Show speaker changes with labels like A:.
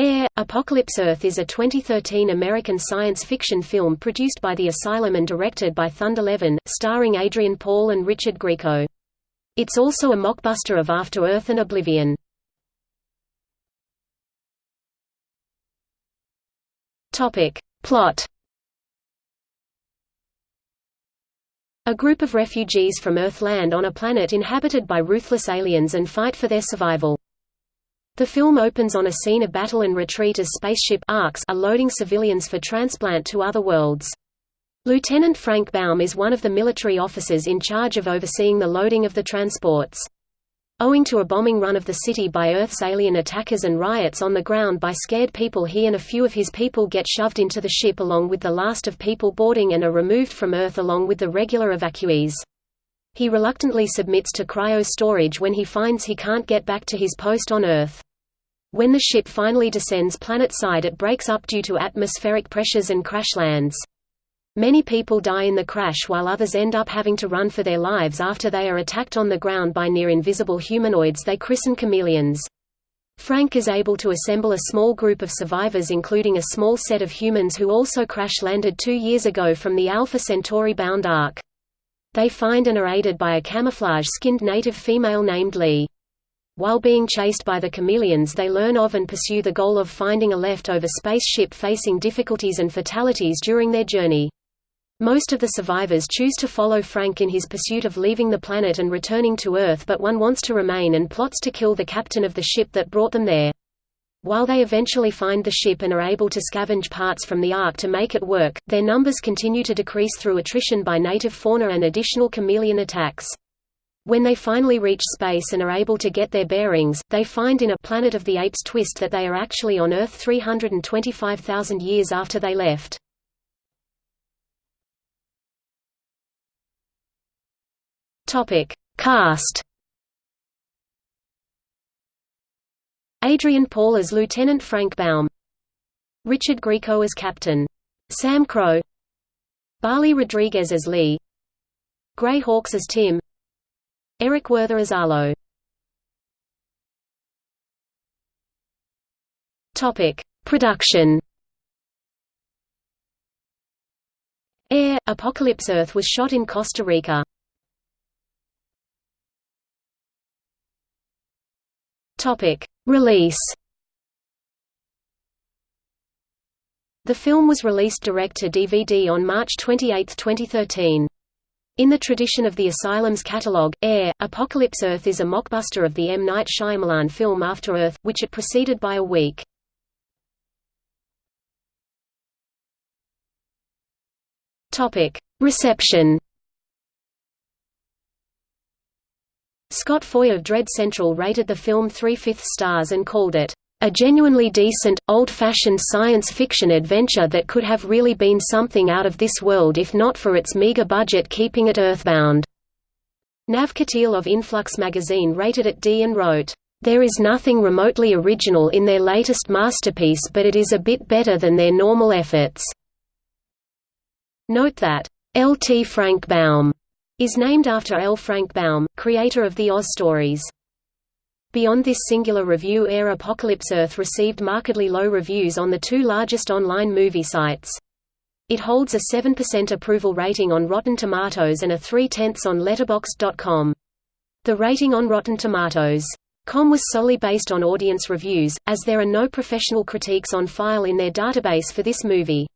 A: Air, Apocalypse Earth is a 2013 American science fiction film produced by The Asylum and directed by Thunder Levin, starring Adrian Paul and Richard Grieco. It's also a mockbuster of After Earth and Oblivion. Plot A group of refugees from Earth land on a planet inhabited by ruthless aliens and fight for their survival. The film opens on a scene of battle and retreat as spaceship ARCs are loading civilians for transplant to other worlds. Lieutenant Frank Baum is one of the military officers in charge of overseeing the loading of the transports. Owing to a bombing run of the city by Earth's alien attackers and riots on the ground by scared people he and a few of his people get shoved into the ship along with the last of people boarding and are removed from Earth along with the regular evacuees. He reluctantly submits to cryo storage when he finds he can't get back to his post on Earth. When the ship finally descends planet-side it breaks up due to atmospheric pressures and crash lands. Many people die in the crash while others end up having to run for their lives after they are attacked on the ground by near-invisible humanoids they christen chameleons. Frank is able to assemble a small group of survivors including a small set of humans who also crash-landed two years ago from the Alpha Centauri-bound Ark. They find and are aided by a camouflage-skinned native female named Lee. While being chased by the chameleons they learn of and pursue the goal of finding a leftover spaceship facing difficulties and fatalities during their journey. Most of the survivors choose to follow Frank in his pursuit of leaving the planet and returning to Earth but one wants to remain and plots to kill the captain of the ship that brought them there. While they eventually find the ship and are able to scavenge parts from the Ark to make it work, their numbers continue to decrease through attrition by native fauna and additional chameleon attacks. When they finally reach space and are able to get their bearings, they find in a Planet of the Apes twist that they are actually on Earth 325,000 years after they left. Topic: Cast. Adrian Paul as Lieutenant Frank Baum. Richard Grieco as Captain. Sam Crow. Bali Rodriguez as Lee. Gray Hawkes as Tim. Eric Werther as Arlo. Topic: Production. Air Apocalypse Earth was shot in Costa Rica. Topic: Release. The film was released direct to DVD on March 28, 2013. In the tradition of the Asylum's catalogue, Air, Apocalypse Earth is a mockbuster of the M. Night Shyamalan film After Earth, which it preceded by a week. Reception Scott Foy of Dread Central rated the film three-fifths stars and called it, a genuinely decent, old-fashioned science fiction adventure that could have really been something out of this world if not for its meager budget keeping it earthbound. Nav Qateel of Influx magazine rated it D and wrote, "...there is nothing remotely original in their latest masterpiece but it is a bit better than their normal efforts." Note that, L. T. Frank Baum is named after L. Frank Baum, creator of the Oz stories. Beyond this singular review Air Apocalypse Earth received markedly low reviews on the two largest online movie sites. It holds a 7% approval rating on Rotten Tomatoes and a 3 tenths on Letterboxd.com. The rating on Rotten Tomatoes. Com was solely based on audience reviews, as there are no professional critiques on file in their database for this movie.